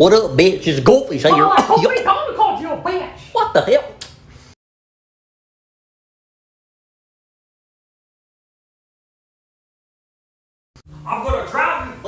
What up, bitch? It's Goldfish here. Oh, I hope they don't you a bitch. What the hell? I'm gonna drown you.